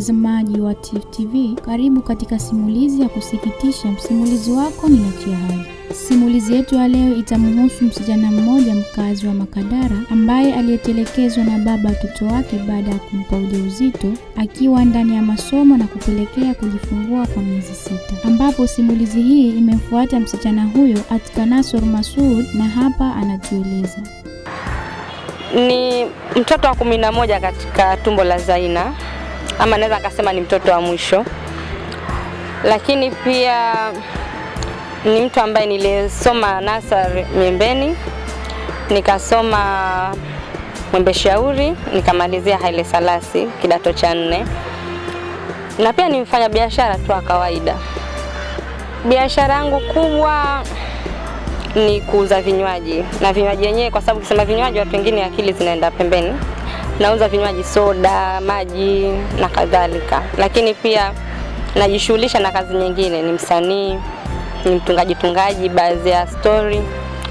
Mtazamaji wa Tifu TV, karibu katika simulizi ya kusikitisha. Msimulizi wako ni Nachia. Simulizi yetu ya leo itamhusu msichana mmoja mkazi wa Makadara ambaye aliyetelekezwa na baba watoto wake baada ya kumpa ujauzito akiwa ndani ya masomo na kupelekea kujifungua kwa miezi sita, ambapo simulizi hii imemfuata msichana huyo Atika Nasor Masud na hapa anatueleza. Ni mtoto wa kumi na moja katika tumbo la Zaina, ama naweza nikasema ni mtoto wa mwisho, lakini pia ni mtu ambaye nilisoma nasari Miembeni, nikasoma Mwembe Shauri, nikamalizia Haile Salasi kidato cha nne, na pia ni mfanya biashara tu wa kawaida. Biashara yangu kubwa ni kuuza vinywaji na vinywaji yenyewe, kwa sababu kusema vinywaji watu wengine akili zinaenda pembeni. Nauza vinywaji soda, maji na kadhalika, lakini pia najishughulisha na kazi nyingine, ni msanii, ni mtungaji tungaji baadhi ya story.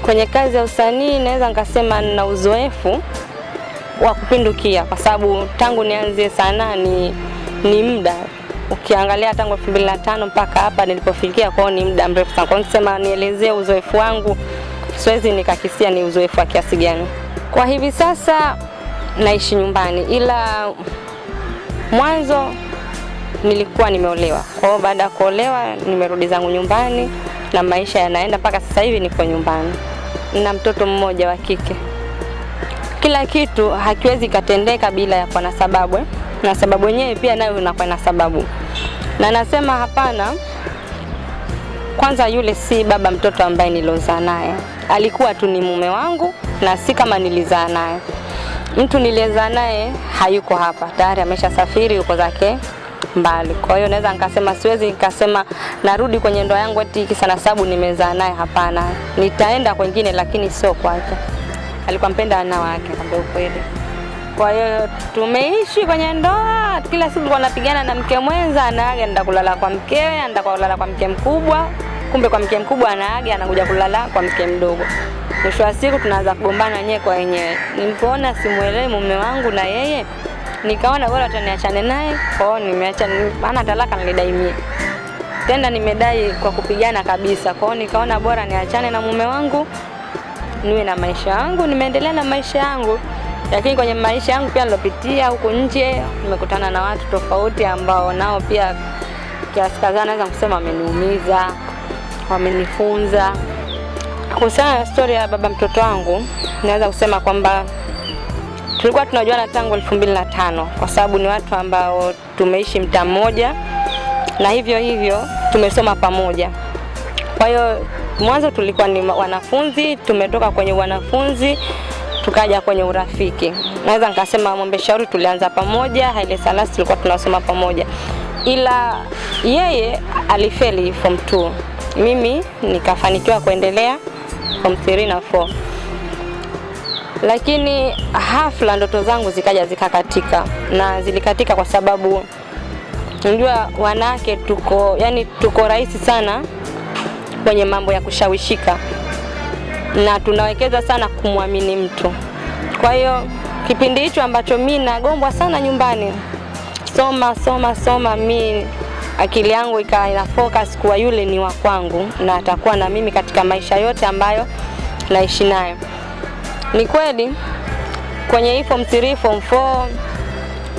Kwenye kazi ya usanii naweza nikasema nina uzoefu wa kupindukia, kwa sababu tangu nianze sanaa ni, ni muda ukiangalia tangu 2005 mpaka hapa nilipofikia, kwao ni muda mrefu sana. Kwa hiyo nikisema nielezee uzoefu wangu, siwezi nikakisia ni uzoefu wa kiasi gani. Kwa hivi sasa naishi nyumbani, ila mwanzo nilikuwa nimeolewa. Kwa hiyo baada ya kuolewa nimerudi zangu nyumbani na maisha yanaenda mpaka sasa hivi niko nyumbani. na mtoto mmoja wa kike. Kila kitu hakiwezi katendeka bila ya kuwa na sababu eh? na sababu yenyewe pia nayo inakuwa na sababu, na nasema hapana. Kwanza yule si baba mtoto ambaye nilozaa naye, alikuwa tu ni mume wangu na si kama nilizaa naye. Mtu nilizaa naye hayuko hapa, tayari ameshasafiri, yuko zake mbali. Kwa hiyo naweza nikasema, siwezi nikasema narudi kwenye ndoa yangu eti kisa na sababu nimezaa naye. Hapana, nitaenda kwengine, lakini sio kwake. Alikuwa mpenda wanawake, kwambia ukweli. Kwa hiyo tumeishi kwenye ndoa, kila siku kwa napigana na mke mwenza, anaaga anaenda kulala kwa mkewe, anaenda kulala kwa mke mkubwa, kumbe kwa mke mkubwa anaaga anakuja kulala kwa mke mdogo. Mwisho wa siku tunaanza kugombana wenyewe kwa wenyewe. Nilipoona simuelewi mume wangu na yeye, nikaona bora taniachane naye. Kwa hiyo nimeacha, maana talaka nilidai mie tena, nimedai kwa kupigana kabisa. Kwa hiyo nikaona bora niachane na mume wangu, niwe na maisha yangu, nimeendelea na maisha yangu lakini kwenye maisha yangu pia nilopitia huku nje, nimekutana na watu tofauti ambao nao pia kiasi kadhaa naweza kusema wameniumiza, wamenifunza. Kuhusiana na story ya baba mtoto wangu, naweza kusema kwamba tulikuwa tunajuana tangu elfu mbili na tano kwa sababu ni watu ambao tumeishi mtaa mmoja na hivyo hivyo tumesoma pamoja. Kwa hiyo mwanzo tulikuwa ni wanafunzi, tumetoka kwenye wanafunzi tukaja kwenye urafiki. Naweza nikasema Mwembe Shauri tulianza pamoja, Haile Salasi tulikuwa tunasoma pamoja, ila yeye alifeli form 2, mimi nikafanikiwa kuendelea form 3 na 4, lakini hafla ndoto zangu zikaja zikakatika, na zilikatika kwa sababu unajua wanawake tuko yani, tuko rahisi sana kwenye mambo ya kushawishika na tunawekeza sana kumwamini mtu. Kwa hiyo kipindi hicho ambacho mi nagombwa sana nyumbani, soma soma soma, mi akili yangu ikawa ina focus kuwa yule ni wa kwangu na atakuwa na mimi katika maisha yote ambayo naishi nayo. Ni kweli kwenye hii form 3 form 4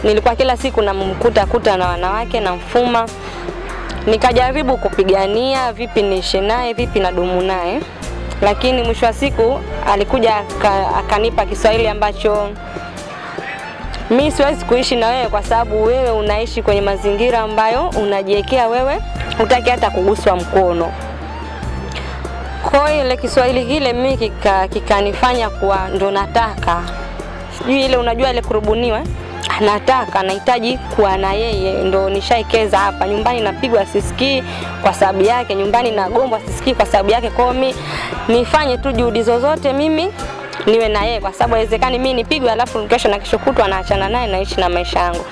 nilikuwa kila siku namkuta kuta na wanawake na mfuma, nikajaribu kupigania vipi niishi naye, vipi nadumu naye lakini mwisho wa siku alikuja akanipa Kiswahili ambacho mi siwezi kuishi na wewe kwa sababu wewe unaishi kwenye mazingira ambayo unajiwekea wewe, hutaki hata kuguswa mkono. Kwa ile Kiswahili kile mimi kikanifanya kika kuwa ndo nataka sijui ile unajua ile kurubuniwa nataka nahitaji kuwa na yeye, ndo nishaikeza hapa nyumbani. Napigwa sisikii kwa sababu yake, nyumbani nagombwa sisikii kwa sababu yake. Kwa mi nifanye tu juhudi zozote mimi niwe na yeye, kwa sababu haiwezekani mimi nipigwe alafu kesho na kesho kutwa naachana naye, naishi na maisha yangu.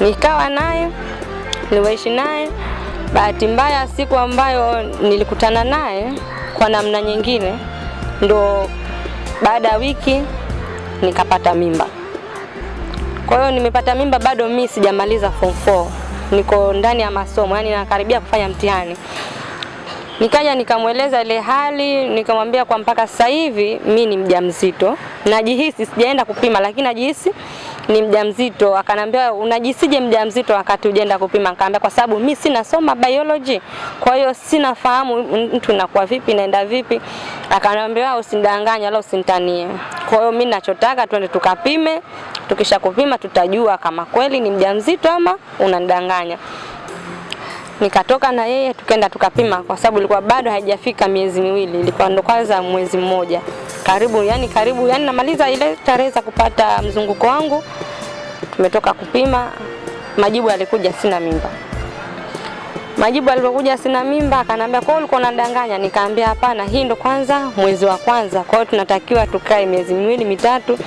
Nikawa naye niwaishi naye. Bahati mbaya, siku ambayo nilikutana naye kwa namna nyingine, ndo baada ya wiki nikapata mimba. Kwa hiyo nimepata mimba bado mimi sijamaliza form 4. Niko ndani ya masomo, yani nakaribia kufanya mtihani. Nikaja nikamweleza ile hali, nikamwambia kwa mpaka sasa hivi mi ni mjamzito. Najihisi sijaenda kupima lakini najihisi ni mjamzito. Akanambia unajisije mjamzito wakati ujaenda kupima? Nikamwambia kwa sababu mi sina soma biology. Kwa hiyo sina fahamu mtu nakuwa vipi, naenda vipi. Akanambia usinidanganye wala usinitanie. Kwa hiyo mimi ninachotaka twende tukapime. Tukisha kupima tutajua kama kweli ni mjamzito ama unanidanganya nikatoka na yeye tukaenda tukapima, kwa sababu ilikuwa bado haijafika miezi miwili, ilikuwa ndo kwanza mwezi mmoja karibu, yani karibu, yani namaliza ile tarehe za kupata mzunguko wangu. Tumetoka kupima, majibu yalikuja sina mimba. Majibu alipokuja sina mimba, akanambia kwa ulikuwa unadanganya? Nikaambia hapana, hii ndo kwanza mwezi wa kwanza, kwa hiyo tunatakiwa tukae miezi miwili mitatu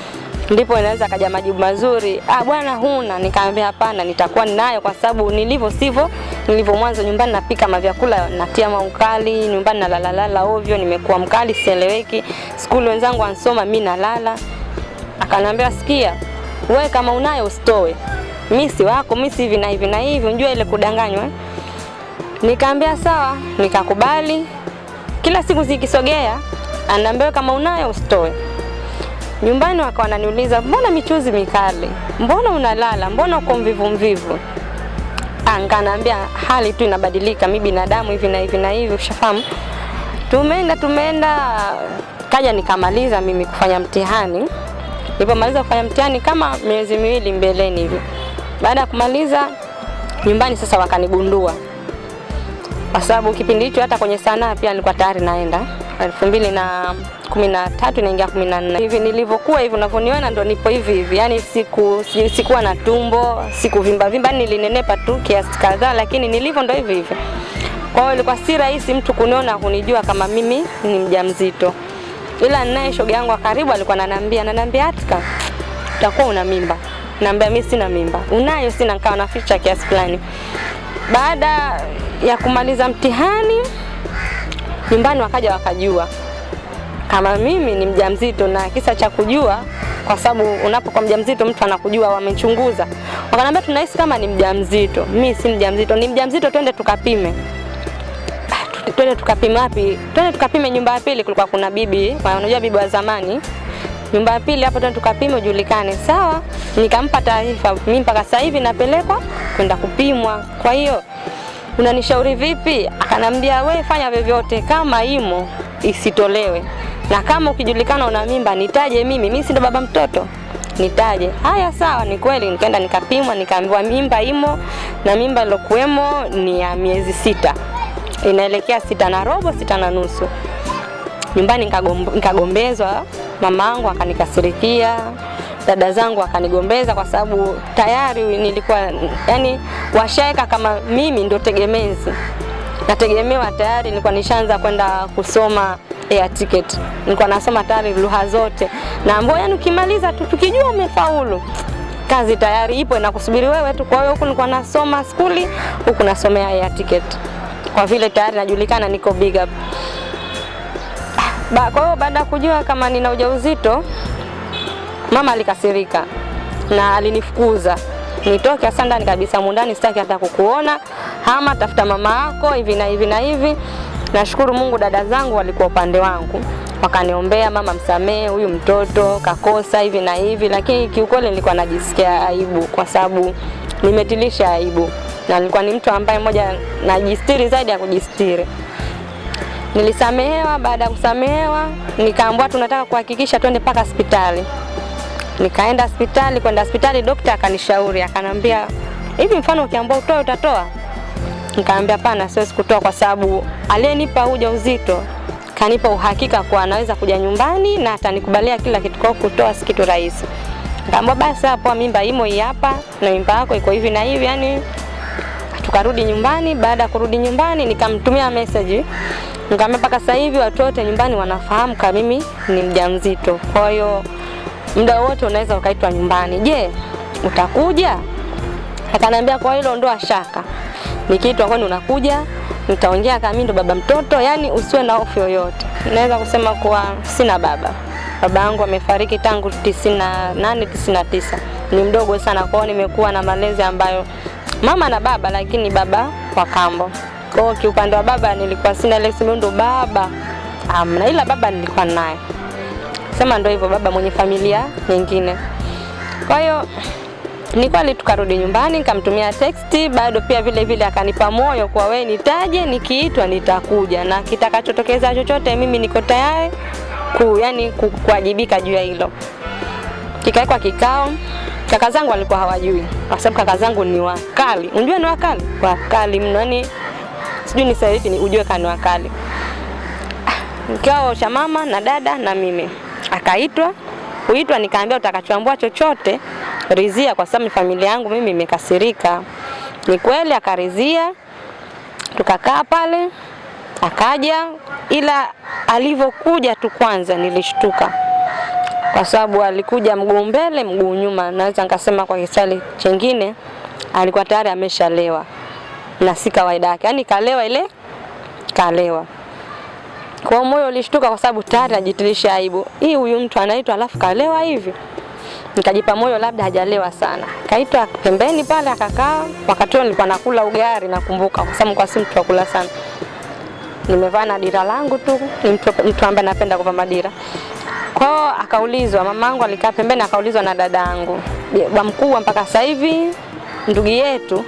ndipo inaweza kaja majibu mazuri. Ah, bwana huna. Nikaambia hapana, nitakuwa ninayo kwa sababu nilivyo sivyo nilivyo mwanzo. Nyumbani napika mavyakula, natia maukali, nyumbani nalalalala ovyo, nimekuwa mkali, sieleweki. Skuli wenzangu wansoma, mimi nalala. Akanambia sikia, we kama unayo usitoe, mimi si wako, mimi si hivi na hivi na hivi, unjua ile kudanganywa eh? Nikaambia sawa, nikakubali. Kila siku zikisogea, anaambia kama unayo usitoe nyumbani wakawa wananiuliza mbona michuzi mikali, mbona unalala, mbona uko mvivu mvivu. Nkanaambia hali tu inabadilika, mi binadamu hivi na hivi na hivi, ushafahamu. Tumeenda tumeenda, kaja nikamaliza mimi kufanya mtihani. Nilipomaliza kufanya mtihani kama miezi miwili mbeleni hivi, baada ya kumaliza nyumbani sasa wakanigundua, kwa sababu kipindi hicho hata kwenye sanaa pia nilikuwa tayari naenda elfu mbili na kumi na tatu inaingia kumi na nne. Hivi nilivyokuwa hivi unavyoniona ndo nipo hivi hivi. Yani siku sikuwa na tumbo sikuvimba vimba yani nilinenepa tu kiasi kadhaa lakini nilivyo ndo hivi hivi. Kwa hiyo ilikuwa si rahisi mtu kuniona kunijua kama mimi ni mjamzito. Ila naye shoga yangu wa karibu alikuwa ananiambia ananiambia Atika utakuwa una mimba. Naambia mimi sina mimba. Unayo sina. Nikawa naficha kiasi fulani. Baada ya kumaliza mtihani nyumbani wakaja wakajua. Kama mimi ni mjamzito na kisa cha kujua kwa sababu unapokuwa mjamzito mtu anakujua wamechunguza. Wakaniambia tunahisi kama ni mjamzito. Mimi si mjamzito. Ni mjamzito twende tukapime. Ah, twende tukapime wapi? Twende tukapime nyumba ya pili kulikuwa kuna bibi unajua bibi wa zamani. Nyumba ya pili hapo twende tukapime ujulikane. Sawa nikampa taarifa. Mimi mpaka sasa hivi napelekwa kwenda kupimwa. Kwa hiyo unanishauri vipi? Akanambia we fanya vyovyote, kama imo isitolewe, na kama ukijulikana una mimba nitaje mimi, mimi si ndo baba mtoto, nitaje. Haya, sawa, ni kweli. Nikaenda nikapimwa, nikaambiwa mimba imo, na mimba ilokuwemo ni ya miezi sita, inaelekea sita na robo, sita na nusu. Nyumbani nikagomb- nikagombezwa, mama akanikasirikia, dada zangu akanigombeza kwa sababu tayari nilikuwa yani washaeka kama mimi ndio tegemezi. Nategemewa tayari nilikuwa nishaanza kwenda kusoma air ticket. Nilikuwa nasoma tayari lugha zote. Naambiwa yani ukimaliza tu tukijua umefaulu kazi tayari ipo inakusubiri wewe tu. Kwa hiyo huku nilikuwa nasoma skuli huku nasomea air ticket. Kwa vile tayari najulikana niko big up. Ba, kwa hiyo baada ya kujua kama nina ujauzito mama alikasirika na alinifukuza nitoke hasa ndani kabisa mundani, sitaki hata kukuona, hama tafuta mama yako hivi na hivi na hivi. Nashukuru Mungu, dada zangu walikuwa upande wangu, wakaniombea, mama, msamehe huyu mtoto kakosa hivi na hivi, lakini kiukweli nilikuwa najisikia aibu kwa sababu nimetilisha aibu, na nilikuwa ni mtu ambaye moja najistiri zaidi ya kujistiri. Nilisamehewa. Baada ya kusamehewa, nikaambiwa tunataka kuhakikisha twende mpaka hospitali. Nikaenda hospitali, kwenda hospitali, dokta akanishauri akanambia, hivi mfano ukiambiwa utoe utatoa? Nikaambia hapana, siwezi kutoa kwa sababu aliyenipa ujauzito kanipa uhakika kuwa anaweza kuja nyumbani na atanikubalia kila kitu, kwa kutoa si kitu rahisi. Nikaambia basi hapo mimba imo hii hapa na mimba yako iko hivi na hivi, yani tukarudi nyumbani. Baada ya kurudi nyumbani, nikamtumia message nikamwambia, mpaka sasa hivi watu wote nyumbani wanafahamu kama mimi ni mjamzito, kwa hiyo muda wote unaweza ukaitwa nyumbani. Je, utakuja? Akaniambia kwa hilo ndo shaka, nikiitwa kwani unakuja, nitaongea kama ndo baba mtoto, yani usiwe na hofu yoyote. Naweza kusema kuwa sina baba, baba yangu amefariki tangu 98 99 ni mdogo sana, kwao, nimekuwa na malezi ambayo mama na baba, lakini baba kwa kambo. Kwa kiupande wa baba nilikuwa sina ile simu ndo baba amna, ila baba nilikuwa naye, sema ndo hivyo, baba mwenye familia nyingine. Kwa hiyo ni kweli tukarudi nyumbani, nikamtumia text bado pia vile vile akanipa moyo kwa we nitaje, nikiitwa nitakuja na kitakachotokeza chochote, mimi niko tayari ku, yani kuwajibika juu ya hilo. Kikawekwa kikao, kaka zangu walikuwa hawajui, kwa sababu kaka zangu ni wakali. Unajua ni wakali, wakali mno, yani sijui ni sasa hivi ni ujue kani wakali. Kikao cha mama na dada na mimi, akaitwa. Kuitwa, nikaambia utakachoambua chochote rizia, kwa sababu familia yangu mimi imekasirika. Ni kweli akarizia, tukakaa pale, akaja, ila alivyokuja tu kwanza nilishtuka. Kwa sababu alikuja mguu mbele mguu nyuma, naweza nikasema kwa kisali chengine alikuwa tayari ameshalewa. Na si kawaida yake, yani kalewa ile kalewa. Kwa moyo ulishtuka kwa sababu tayari ajitilisha aibu. Hii huyu mtu anaitwa alafu kalewa hivi. Nikajipa moyo labda hajalewa sana. Kaitwa pembeni pale akakaa. Wakati nilikuwa nakula ugali nakumbuka kwa sababu kwa si mtu kula sana. Nimevaa na dira langu tu, ni mtu, mtu ambaye napenda kuvaa madira. Kwa hiyo akaulizwa, mamangu alikaa pembeni akaulizwa na dadangu. Bwa mkubwa mpaka sasa hivi ndugu yetu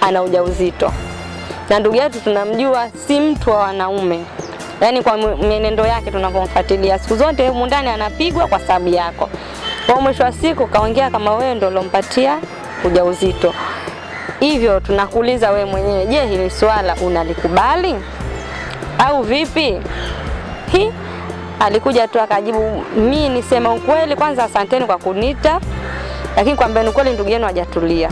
ana ujauzito. Na ndugu yetu tunamjua si mtu wa wanaume. Yaani kwa mienendo yake tunapomfuatilia siku zote humu ndani anapigwa kwa sababu yako. Kwa mwisho wa siku kaongea kama wewe ndio ulompatia ujauzito. Hivyo tunakuuliza wewe mwenyewe, je, hili swala unalikubali au vipi? Hi alikuja tu akajibu, mi nisema ukweli, kwanza asanteni kwa kunita, lakini kwambeni ukweli, ndugu yenu hajatulia,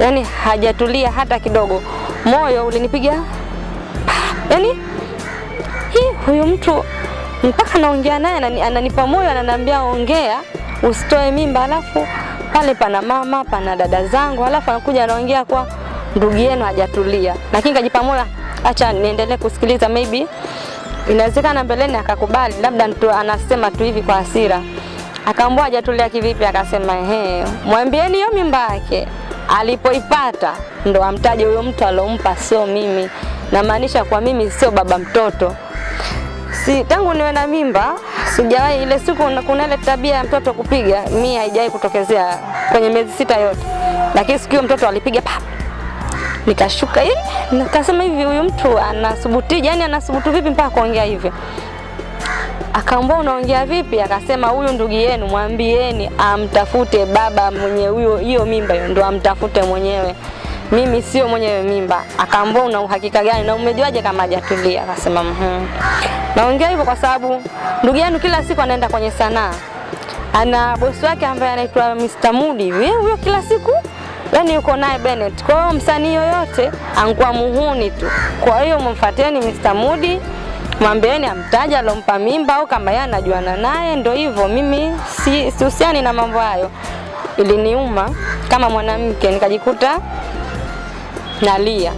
yaani hajatulia hata kidogo. Moyo ulinipiga yaani, hii huyu mtu mpaka naongea naye anani, ananipa moyo, ananiambia ongea, usitoe mimba, alafu pale pana mama pana dada zangu, alafu anakuja anaongea kwa ndugu yenu hajatulia, lakini kajipa moyo, acha niendelee kusikiliza, maybe inawezekana mbeleni akakubali, labda anasema tu hivi kwa hasira. Akaambua hajatulia kivipi? Akasema ehe, mwambieni hiyo mimba yake alipoipata ndo amtaje huyo mtu alompa, sio mimi. Namaanisha kwa mimi sio baba mtoto. Si tangu niwe na mimba sijawahi ile siku kuna ile tabia ya mtoto kupiga, mi haijawahi kutokezea kwenye miezi sita yote, lakini siku hiyo mtoto alipiga pap nikashuka hivi nikasema hivi huyu mtu anasubutije yani anasubutu vipi mpaka kuongea hivyo akaambia unaongea vipi akasema huyu ndugu yenu mwambieni amtafute baba mwenye huyo hiyo mimba ndo amtafute mwenyewe mimi sio mwenyewe mimba akaambia una uhakika gani na umejuaje kama hajatulia akasema mhm naongea hivyo kwa sababu ndugu yenu kila siku anaenda kwenye sanaa ana bosi wake ambaye anaitwa Mr. Mudi huyo kila siku yani yuko naye Bennett. Kwa hiyo msanii yoyote angua muhuni tu. Kwa hiyo mfuateni Mr. Mudi, mwambieni amtaja alompa mimba au kama yeye anajuana naye, ndio hivyo. Mimi si sihusiani na mambo hayo. Iliniuma kama mwanamke, nikajikuta nalia,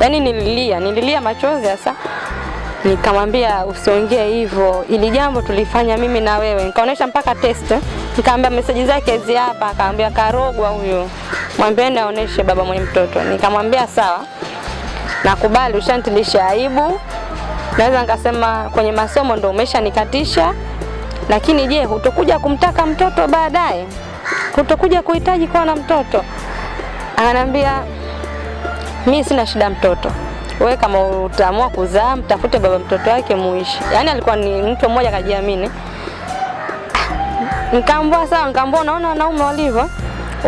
yaani nililia, nililia machozi hasa nikamwambia usiongee hivyo, ili jambo tulifanya mimi na wewe. Nikaonesha mpaka test, nikamwambia meseji zake hizi hapa, akaambia karogwa huyo, mwambieni aoneshe baba mwenye mtoto. Nikamwambia sawa, nakubali, ushantilisha aibu. Naweza nikasema kwenye masomo ndo umeshanikatisha, lakini je, hutokuja kumtaka mtoto baadaye? Hutokuja kuhitaji kuwa na mtoto? Ananiambia mi sina shida mtoto wewe kama utaamua kuzaa mtafute baba mtoto wake muishi. Yaani alikuwa ni mtu mmoja kajiamini. Nikaambua sawa, nikaambua unaona wanaume walivyo?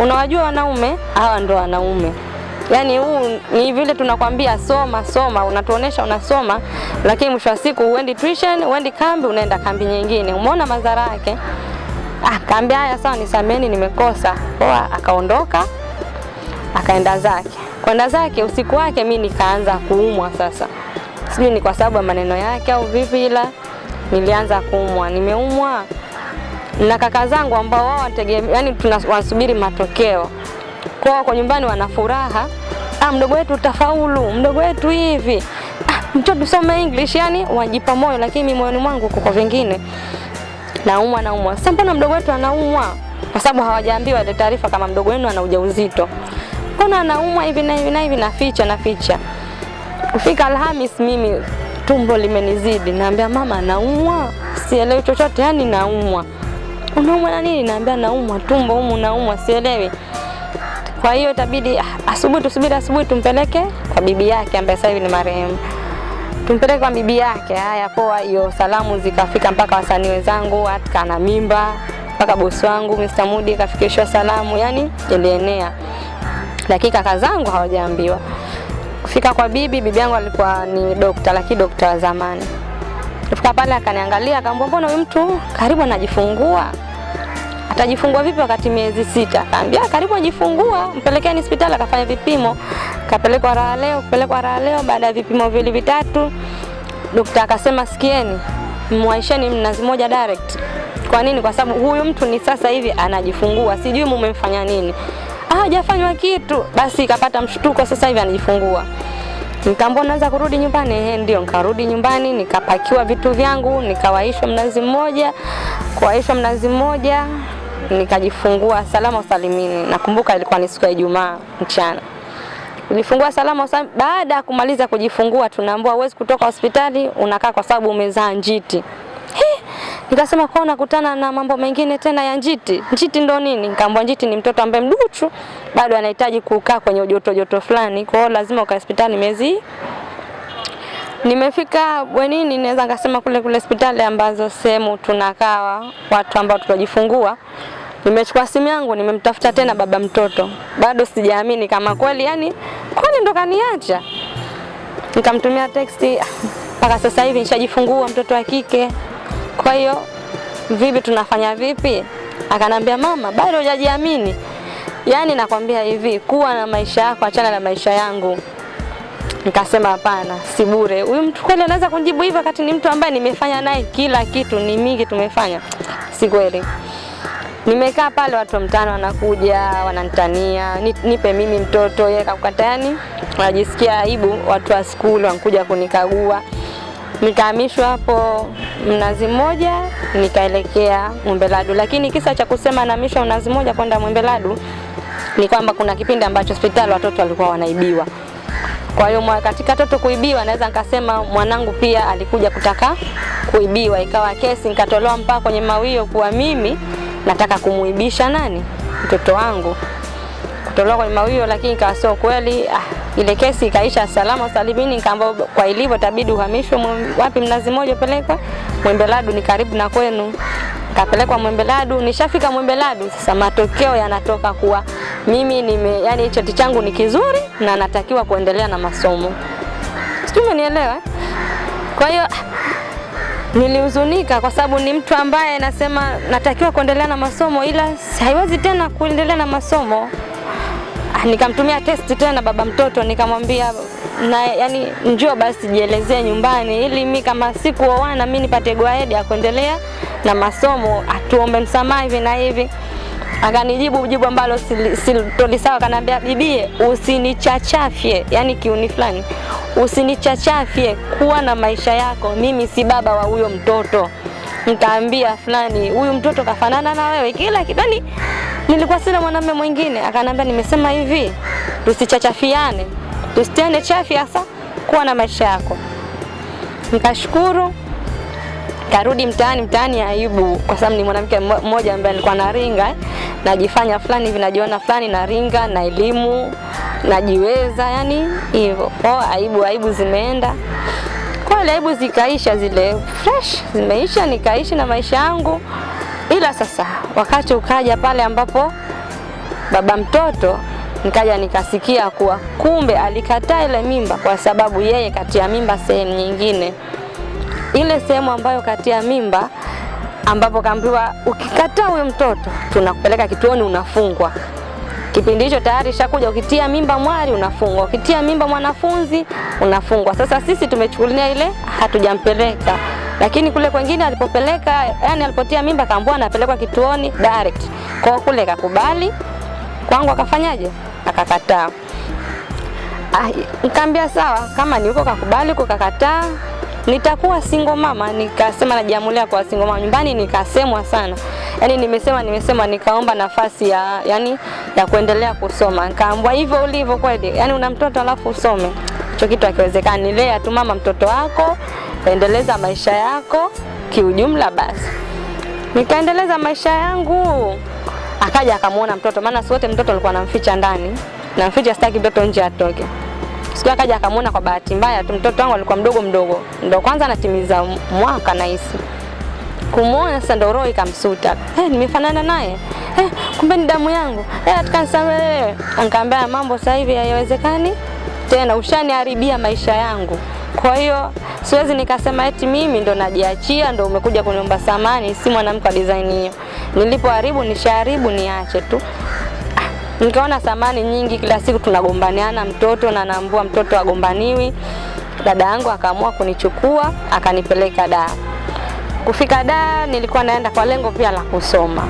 Unawajua wanaume? Hawa ndo wanaume. Yaani huu ni vile tunakwambia soma soma, unatuonesha unasoma, lakini mwisho wa siku uendi tuition, uendi kambi, unaenda kambi nyingine. Umeona madhara yake? Ah, kambi haya sawa, nisameni nimekosa. Poa, akaondoka akaenda zake kwenda zake usiku wake, mi nikaanza kuumwa sasa. Sijui ni kwa sababu ya maneno yake au vipi, ila nilianza kuumwa. Nimeumwa na kaka zangu ambao wao yani tunasubiri matokeo kwao, kwa nyumbani wana furaha, ah, mdogo wetu tafaulu, mdogo wetu hivi, ah, mtoto tusome English, yani wajipa moyo, lakini moyoni mwangu kuko vingine. naumwa naumwa. Sasa mbona mdogo wetu anaumwa? Kwa sababu hawajaambiwa ile taarifa kama mdogo wenu ana ujauzito. Mbona anaumwa hivi na hivi na hivi, naficha naficha. Kufika Alhamis mimi tumbo limenizidi, naambia mama, naumwa, sielewi chochote, yani naumwa. Unaumwa na nini? Naambia naumwa tumbo humu, naumwa, sielewi. Kwa hiyo itabidi asubuhi, tusubiri asubuhi, tumpeleke kwa bibi yake ambaye sasa hivi ni marehemu tumpeleke kwa bibi yake. Haya, poa. Hiyo salamu zikafika mpaka wasanii wenzangu, hata na mimba, mpaka bosi wangu Mr. Mudi kafikishwa salamu, yani ilienea. Lakini kaka zangu hawajaambiwa. Kufika kwa bibi, bibi yangu alikuwa ni dokta, lakini dokta wa zamani. Kufika pale akaniangalia, akamwambia mbona huyu mtu karibu anajifungua? Atajifungua vipi wakati miezi sita? Akaambia karibu ajifungua, mpelekeni hospitali akafanya vipimo. Kapelekwa raha leo, kupelekwa raha leo. Baada ya vipimo vili vitatu, dokta akasema sikieni, mwaisheni mnazi moja direct. Kwa nini? Kwa sababu huyu mtu ni sasa hivi anajifungua, sijui mumemfanya nini. Ah, hajafanywa kitu. Basi ikapata mshtuko, sasa hivi anajifungua. Nikaambia naweza kurudi nyumbani? Ehe, ndio. Nikarudi nyumbani, nikapakiwa vitu vyangu, nikawaishwa mnazi mmoja. Kuwaishwa mnazi mmoja, nikajifungua salama usalimini. Nakumbuka ilikuwa ni siku ya Ijumaa mchana. Nilifungua salama usalimini. Baada ya kumaliza kujifungua, tunaambiwa huwezi kutoka hospitali, unakaa kwa sababu umezaa njiti. Nikasema kwa nakutana na mambo mengine tena ya njiti. Njiti ndo nini? Nikaambiwa njiti ni mtoto ambaye mduchu, bado anahitaji kukaa kwenye joto joto fulani, kwa hiyo lazima ukae hospitali miezi Nimefika bwenini, naweza ngasema kule kule hospitali ambazo sehemu tunakaa watu ambao tutajifungua. Nimechukua simu yangu, nimemtafuta tena baba mtoto, bado sijaamini kama kweli, yani kwani ndo kaniacha. Nikamtumia teksti, mpaka sasa hivi nishajifungua mtoto wa kike, kwa hiyo vipi, tunafanya vipi? Akanambia mama, bado hujajiamini. Yaani nakwambia hivi, kuwa na maisha yako, achana na maisha yangu. Nikasema hapana, si bure. Huyu mtu kweli anaweza kunijibu hivyo wakati ni mtu ambaye nimefanya naye kila kitu, ni mingi tumefanya. Si kweli. Nimekaa pale, watu mtano wanakuja wanantania nipe mimi mtoto, yeye kakukata, yani wanajisikia aibu. Watu wa skuli wanakuja kunikagua. Nikahamishwa hapo Mnazi Mmoja, nikaelekea Mwembeladu, lakini kisa cha kusema nahamishwa Mnazi Mmoja kwenda Mwembeladu ni kwamba kuna kipindi ambacho hospitali watoto walikuwa wanaibiwa. Kwa hiyo katika toto kuibiwa, naweza nikasema mwanangu pia alikuja kutaka kuibiwa, ikawa kesi nikatolewa mpaka kwenye mawio kuwa mimi nataka kumuibisha nani? Mtoto wangu, kutolewa kwenye mawio, lakini ikawa sio kweli. Ah, ile kesi ikaisha salama salimini, nikaambia kwa ilivyo tabidi uhamishwe. Wapi, Mnazi Moja upelekwe Mwembeladu, ni karibu na kwenu. Kapelekwa Mwembeladu, nishafika Mwembeladu, sasa matokeo yanatoka kuwa mimi nime, yani cheti changu ni kizuri na natakiwa kuendelea na masomo. Sijui umenielewa? Kwa hiyo nilihuzunika kwa sababu ni mtu ambaye nasema natakiwa kuendelea na masomo ila haiwezi tena kuendelea na masomo. Ah, Nikamtumia testi tena baba mtoto nikamwambia na yani njoo basi jielezee nyumbani ili mi kama sikuoana mi nipate gwaedi ya kuendelea na masomo, atuombe msamaha hivi na hivi. Akanijibu jibu ambalo silitolisawa, akaniambia bibie, usinichachafye, yani kiuni fulani, usinichachafye, kuwa na maisha yako, mimi si baba wa huyo mtoto. Nikaambia fulani, huyu mtoto kafanana na wewe kila kitu, yani nilikuwa sina mwanamume mwingine. Akanambia, nimesema hivi, tusichachafiane, tusitiane chafi, hasa kuwa na maisha yako. Nikashukuru karudi mtaani. Mtaani aibu, kwa sababu ni mwanamke mmoja ambaye alikuwa naringa najifanya fulani hivi, najiona fulani, naringa na elimu, najiweza, yani hivyo. Oh, aibu aibu zimeenda kweli, aibu zikaisha, zile fresh zimeisha, nikaishi na maisha yangu. Ila sasa wakati ukaja pale ambapo baba mtoto nikaja nikasikia kuwa kumbe alikataa ile mimba kwa sababu yeye katia mimba sehemu nyingine ile sehemu ambayo katia mimba ambapo kaambiwa ukikataa huyo mtoto tunakupeleka kituoni unafungwa. Kipindi hicho tayari shakuja, ukitia mimba mwari unafungwa, ukitia mimba mwanafunzi unafungwa. Sasa sisi tumechukulia ile hatujampeleka, lakini kule kwengine alipopeleka, yani alipotia mimba kaambiwa anapelekwa kituoni direct. Kwa kule kakubali, kwangu akafanyaje? Akakataa. Ah, Nikaambia sawa, kama ni huko kakubali, huko kakataa, nitakuwa single mama. Nikasema najiamulia kwa single mama. Nyumbani nikasemwa sana, yani nimesema nimesema, nikaomba nafasi ya yani ya kuendelea kusoma. Nikaambwa hivyo ulivyo kweli, yani una mtoto alafu usome, hicho kitu hakiwezekani. Lea tu mama mtoto wako, endeleza maisha yako kiujumla basi. Nikaendeleza maisha yangu, akaja akamwona mtoto, maana sote mtoto alikuwa anamficha ndani, namficha, sitaki mtoto nje atoke. Siku akaja akamwona kwa bahati mbaya tu, mtoto wangu alikuwa mdogo mdogo, ndo kwanza anatimiza mwaka nahisi. Kumwona sasa ndo roho ikamsuta, eh, nimefanana naye eh, kumbe ni damu yangu eh, atakanisamehe. Nikamwambia mambo sasa hivi haiwezekani tena, ushaniharibia maisha yangu. Kwa hiyo siwezi nikasema eti mimi ndo najiachia ndo umekuja kuniomba samani, si mwanamke wa design hiyo. Nilipoharibu nishaharibu, niache tu. Ah, Nikaona samani nyingi, kila siku tunagombaniana, mtoto na naambua mtoto agombaniwi. Dada yangu akaamua kunichukua akanipeleka daa. Kufika daa nilikuwa naenda kwa lengo pia la kusoma,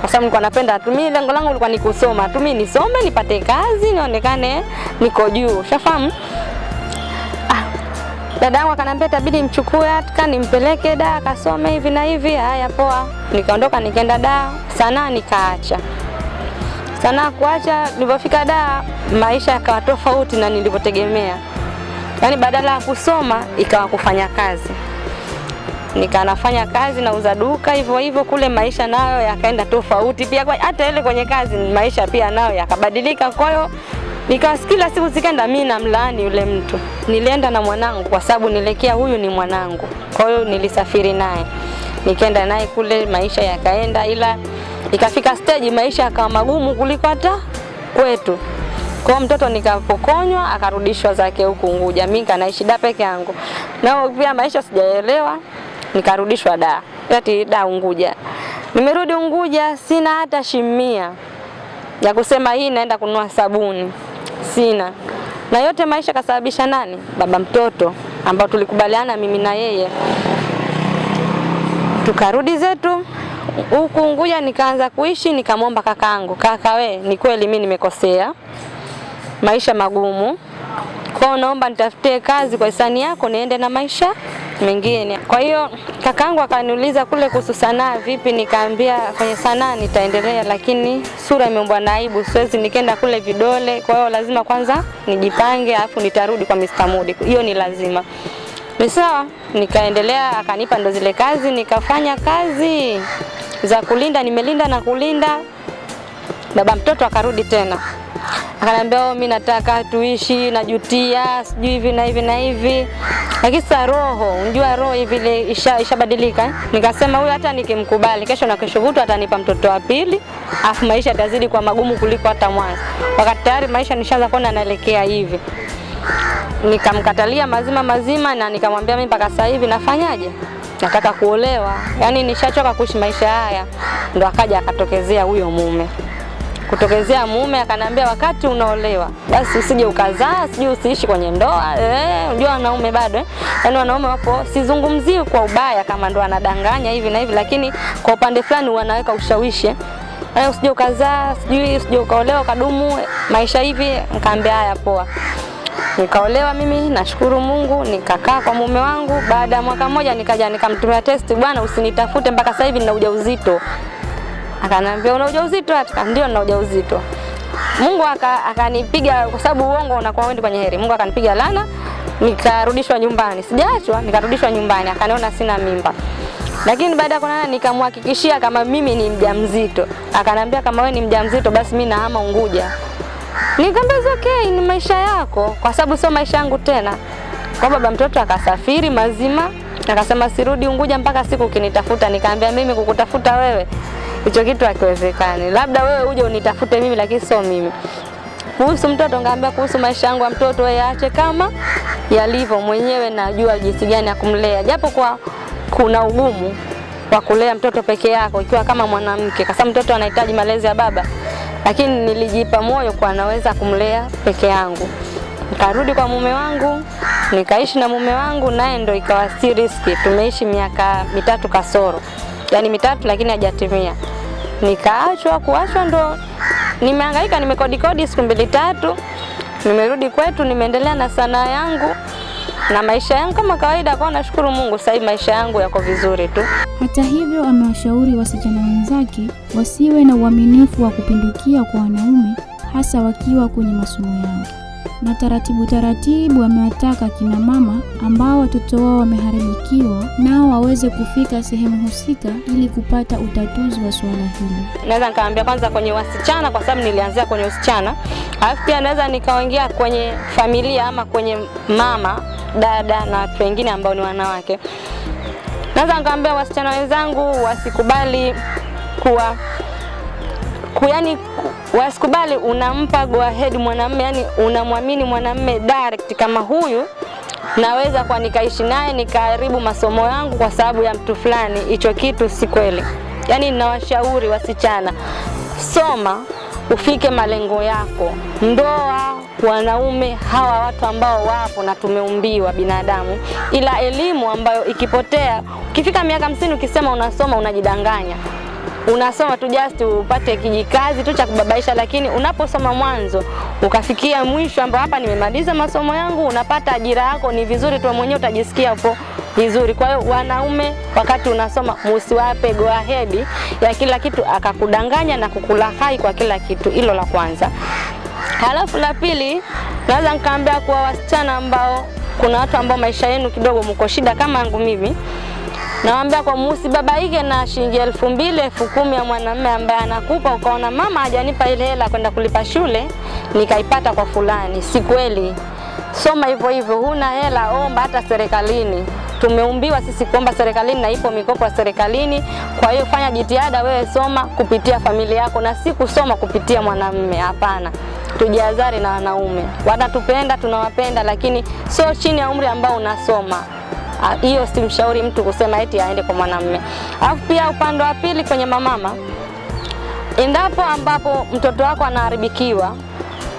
kwa sababu nilikuwa napenda tu, mimi lengo langu lilikuwa ni kusoma tu, mimi nisome nipate kazi nionekane niko juu, ushafahamu dada yangu akaniambia itabidi mchukue hata nimpeleke da akasome hivi na hivi. Haya, poa. Nikaondoka nikaenda da sanaa, nikaacha sanaa. Kuacha, nilipofika da maisha yakawa tofauti na nilivyotegemea, yaani badala ya kusoma ikawa kufanya kazi. Nikanafanya kazi nauza duka hivyo hivyo, kule maisha nayo yakaenda tofauti pia. Hata ile kwenye kazi maisha pia nayo yakabadilika, kwa hiyo nikawa kila siku zikaenda mimi namlaani yule mtu. Nilienda na mwanangu kwa sababu nilekea huyu ni mwanangu, kwa hiyo nilisafiri naye nikaenda naye kule, maisha yakaenda, ila ikafika stage maisha yakawa magumu kuliko hata kwetu. Kwa mtoto nikapokonywa akarudishwa zake huku Unguja, mimi kanaishi da peke yangu, nao pia maisha sijaelewa, nikarudishwa da ati da Unguja. Nimerudi Unguja, sina hata shimia ya kusema hii naenda kununua sabuni, sina. Na yote maisha kasababisha nani? Baba mtoto, ambao tulikubaliana mimi na yeye. Tukarudi zetu huku Unguja, nikaanza kuishi, nikamwomba kakaangu, kaka we, ni kweli mimi nimekosea, maisha magumu, kwa naomba nitafutie kazi kwa hisani yako niende na maisha mengine. Kwa hiyo kakangu akaniuliza kule kuhusu sanaa vipi, nikaambia kwenye sanaa nitaendelea, lakini sura imeumbwa na aibu, siwezi nikaenda kule vidole. Kwa hiyo lazima kwanza nijipange, alafu nitarudi kwa Mr. Mudi, hiyo ni lazima. Ni sawa, nikaendelea, akanipa ndo zile kazi, nikafanya kazi za kulinda, nimelinda na kulinda. Baba mtoto akarudi tena akaniambia oh, mimi nataka tuishi, najutia sijui hivi na hivi na hivi, lakini sasa roho, unjua roho hivi ile isha ishabadilika. eh. Nikasema huyu hata nikimkubali kesho na kesho kutwa atanipa mtoto wa pili, afu maisha yatazidi kwa magumu kuliko hata mwanzo, wakati tayari maisha nishaanza kuona naelekea hivi. Nikamkatalia mazima mazima na nikamwambia mimi mpaka sasa hivi nafanyaje? Nataka kuolewa, yaani nishachoka kuishi maisha haya. Ndo akaja akatokezea huyo mume kutokezea mume akanambia wakati unaolewa basi usije ukazaa, sijui usiishi kwenye ndoa. Eh, unajua wanaume bado eh? Yaani wanaume wapo, sizungumzii kwa ubaya kama ndo anadanganya hivi na hivi, lakini kwa upande fulani wanaweka ushawishi eh, usije ukazaa, sijui usije ukaolewa ukadumu maisha hivi. Nikaambia haya, poa. Nikaolewa mimi, nashukuru Mungu, nikakaa kwa mume wangu. Baada ya mwaka mmoja nikaja nikamtumia testi, bwana, usinitafute mpaka sasa hivi nina ujauzito. Akanambia una ujauzito? Aka ndio nina ujauzito. Mungu akanipiga aka- kwa sababu uongo unakuwa wendi kwenye heri. Mungu akanipiga lana, nikarudishwa nyumbani. Sijaachwa, nikarudishwa nyumbani. Akaniona sina mimba. Lakini baada ya kuonana nikamhakikishia kama mimi ni mjamzito. Akanambia kama wewe ni mjamzito basi mimi nahama Unguja. Nikamwambia "It's okay, ni maisha yako kwa sababu sio maisha yangu tena. Kwa baba mtoto akasafiri mazima, akasema sirudi Unguja mpaka siku ukinitafuta. Nikaambia mimi kukutafuta wewe hicho kitu hakiwezekani, labda wewe uje unitafute mimi, lakini sio mimi. Kuhusu mtoto ngaambia, kuhusu maisha yangu ya mtoto wewe yaache kama yalivyo, mwenyewe najua jinsi gani ya kumlea, japo kwa kuna ugumu wa kulea mtoto peke yako ikiwa kama mwanamke, kwa sababu mtoto anahitaji malezi ya baba, lakini nilijipa moyo kwa naweza kumlea peke yangu. Nikarudi kwa mume wangu, nikaishi na mume wangu, naye ndo ikawa si riski. Tumeishi miaka mitatu kasoro, yani mitatu, lakini hajatimia. Nikaachwa, kuachwa ndo nimehangaika, nimekodi kodi siku mbili tatu, nimerudi kwetu, nimeendelea na sanaa yangu na maisha yangu kama kawaida. Kwa nashukuru Mungu, sasa maisha yangu yako vizuri tu. Hata hivyo, amewashauri wasichana wenzake wasiwe na uaminifu wa kupindukia kwa wanaume, hasa wakiwa kwenye masomo yao na taratibu taratibu amewataka kina mama ambao watoto wao wameharibikiwa nao waweze kufika sehemu husika ili kupata utatuzi wa suala hili. Naweza nikaambia kwanza kwenye wasichana, kwa sababu nilianzia kwenye usichana, alafu pia naweza nikaongea kwenye familia ama kwenye mama, dada na watu wengine ambao ni wanawake. Naweza nikaambia wasichana wenzangu wasikubali kuwa yani wasikubali unampa go ahead mwanamume, yani unamwamini mwanamume direct kama huyu naweza kwa nikaishi naye nikaharibu masomo yangu kwa sababu ya mtu fulani. Hicho kitu si kweli. Yani ninawashauri wasichana, soma ufike malengo yako. Ndoa, wanaume hawa watu ambao wapo na tumeumbiwa binadamu, ila elimu ambayo ikipotea, ukifika miaka hamsini ukisema unasoma unajidanganya unasoma tu just upate kijikazi tu cha kubabaisha, lakini unaposoma mwanzo ukafikia mwisho ambao hapa nimemaliza masomo yangu, unapata ajira yako, ni vizuri tu mwenyewe utajisikia hapo vizuri. Kwa hiyo wanaume, wakati unasoma, musiwape go ahead ya kila kitu akakudanganya na kukulahai kwa kila kitu. Hilo la kwanza. Halafu la pili, naweza nikaambia kuwa wasichana ambao kuna watu ambao maisha yenu kidogo mko shida kama yangu mimi Nawambia kwa musibabaike na shilingi elfu mbili elfu kumi ya mwanamume ambaye anakupa, ukaona mama hajanipa ile hela kwenda kulipa shule, nikaipata kwa fulani. Si kweli. Soma hivyo hivyo, huna hela omba hata serikalini. Tumeumbiwa sisi kuomba serikalini na ipo mikopo ya serikalini. Kwa hiyo fanya jitihada wewe, soma kupitia familia yako na si kusoma kupitia mwanamume. Hapana, tujihadhari na wanaume. Wanatupenda, tunawapenda, lakini sio chini ya umri ambao unasoma hiyo simshauri mtu kusema eti aende kwa mwanamume. Alafu pia upande wa pili kwenye mamama, endapo ambapo mtoto wako anaharibikiwa,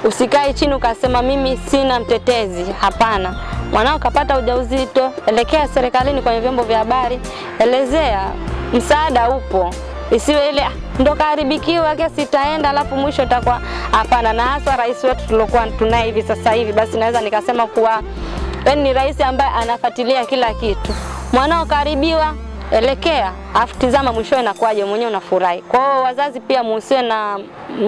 usikae chini ukasema mimi sina mtetezi. Hapana, mwanao kapata ujauzito, elekea serikalini, kwenye vyombo vya habari, elezea, msaada upo. Isiwe ile ndo kaharibikiwa kesi itaenda, alafu mwisho itakuwa hapana. Na hasa rais wetu tuliokuwa tunaye hivi sasa hivi, basi naweza nikasema kuwa yaani ni rais ambaye anafuatilia kila kitu. Mwanao karibiwa, elekea, afu tizama mwishowe inakuwaje, mwenyewe unafurahi. Kwa hiyo wazazi pia muhusie na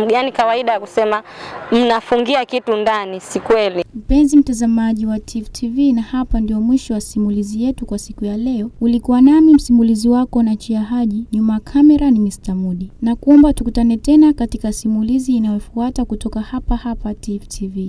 yani kawaida ya kusema mnafungia kitu ndani, si kweli. Mpenzi mtazamaji wa Tifu TV, na hapa ndio mwisho wa simulizi yetu kwa siku ya leo. Ulikuwa nami msimulizi wako na Chia Haji, nyuma kamera ni Mr. Mudi, na kuomba tukutane tena katika simulizi inayofuata kutoka hapa hapa Tifu TV.